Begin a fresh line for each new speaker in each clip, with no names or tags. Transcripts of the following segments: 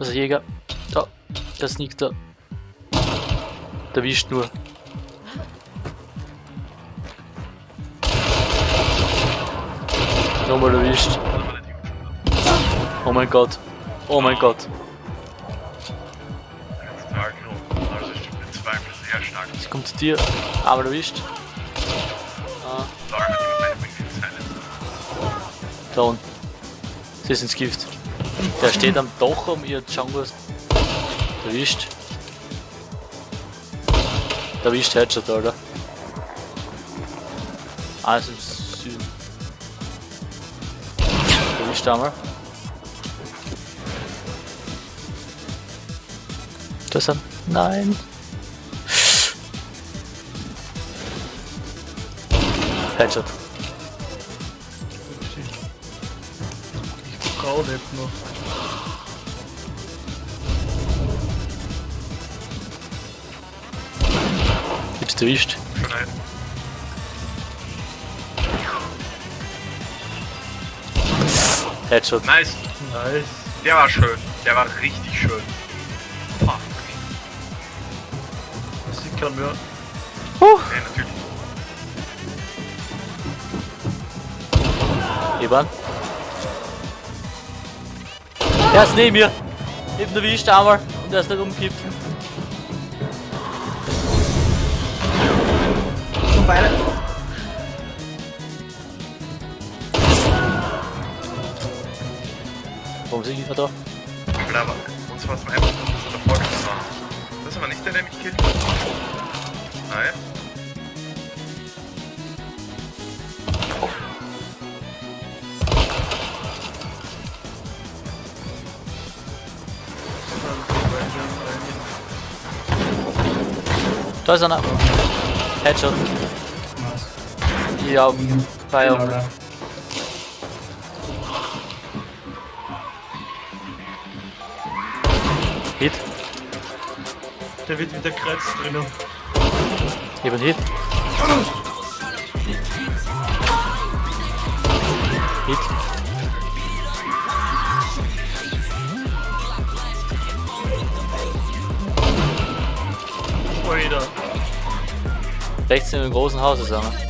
Da ist Jäger. Da. Der sneakt da. Der wischt nur. Nochmal erwischt. Oh mein Gott. Oh mein Gott. Es kommt zu dir. Aber erwischt. Ah, unten. Sie ist ins Gift. Der steht am Dach um ihr Django. Erwischt. Erwischt Headshot, Alter. Alles im Süden. Erwischt einmal. Das ist ein. Nein. Headshot.
Die Frau lebt noch.
Jetzt erwischt.
Nein.
Headshot.
Nice.
Nice.
Der war schön. Der war richtig schön. Fuck.
Das sieht keiner mehr.
Nee, natürlich.
Eban. Er ist neben mir. Eben erwischt einmal und er ist nicht umkippt.
Beide.
Warum sind wir da?
Aber aber, uns war es mal einfach, dass er davor war. Das ist aber nicht der, der mich killt. Nice.
Da ist einer. Headshot. Ja, Augen.
da.
Hit.
Der wird wieder Kreuz drinnen.
Eben Hit. Hit.
Alter.
Rechts in dem großen Haus ist einer.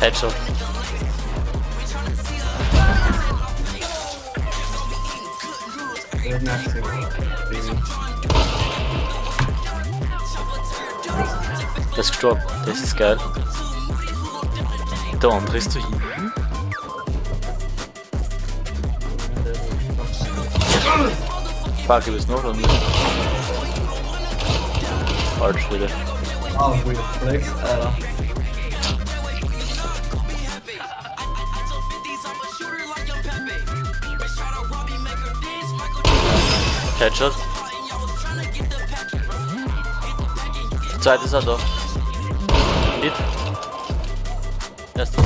Headshot.
Der
ist gestorben. Das geil. Der andere ist. Fuck, ich weiß noch und Falsch wieder.
Ah, weird flex, Alter.
Headshot. Zweit ist er da. Hit. Erster.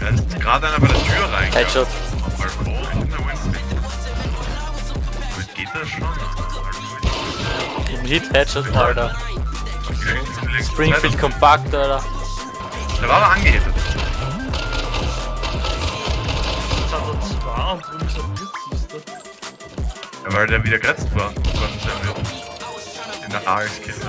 Da ist gerade einer bei der Tür rein.
Headshot.
Geht das schon?
Im Hit, Headshot, Alter. Springfield kompakt, Alter.
Der war aber angehittet.
Ist er mit, siehst du.
Ja, weil der wieder geretzt war. Von der In der AS-Kiste.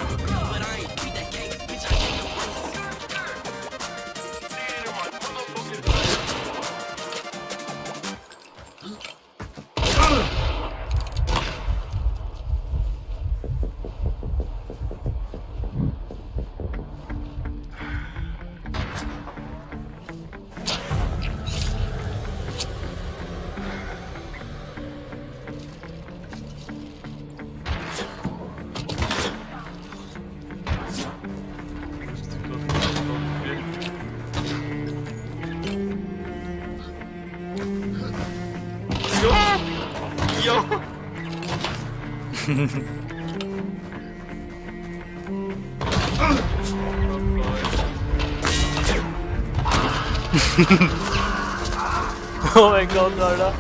Oh mein Gott, Alter.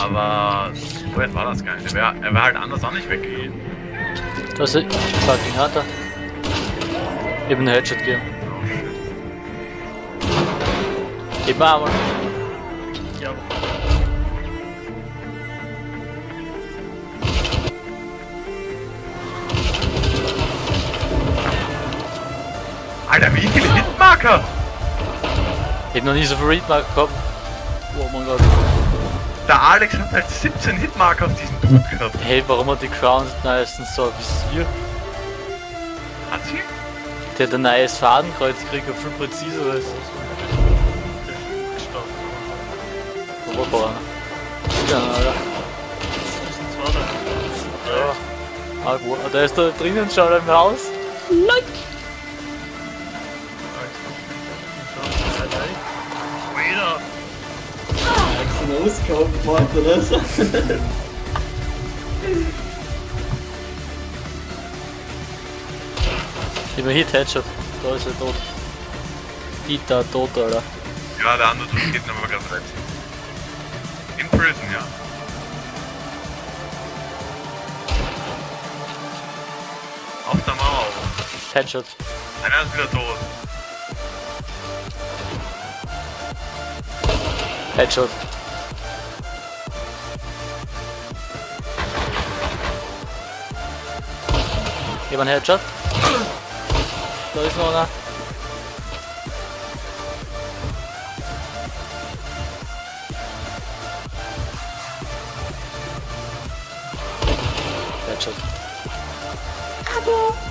Aber so weit war das gar nicht. Er wäre wär halt anders auch nicht weggegangen.
Da ist fucking Hunter. Eben einen Headshot gegeben.
Oh shit.
Gib mir einmal.
Alter, wie viele Hitmarker?
Ich hab noch nie so viel Readmark gehabt. Oh mein Gott.
Der Alex hat halt 17 Hitmarker auf diesem Dude gehabt.
Hey, warum hat die Crown meistens so ein Visier?
Hat sie?
Der hat ein neues Fadenkreuz gekriegt, viel präziser ist. Oberbauer. Ja, Alter.
Das sind zwei da.
Ja. Ah, wo? Ah, Der ist da drinnen schon im Haus. Like.
Einen Auskauf gemacht oder so?
Immer Hit Headshot. Da ist er tot. Dieter tot, Alter.
Ja, der andere Dude geht aber gerade rein. In Prison, ja. Auf der Mauer.
Headshot.
Einer ist wieder tot.
Headshot. Gib einen Headshot. Da ist noch einer. Headshot.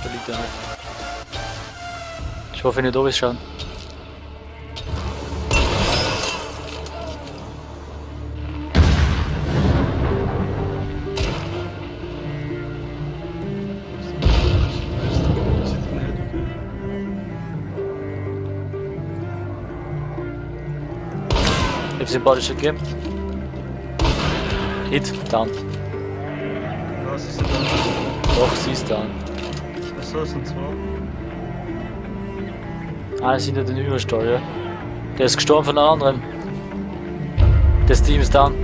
Da liegt er nicht. Ich hoffe, nicht da ist schauen. Ich hab's den Body gegeben. Hit, down.
Was ist denn
Doch, sie ist down.
das? So sind zwei.
Ah, sind ja den Überstall, ja. Der ist gestorben von einem anderen. Das Team ist down.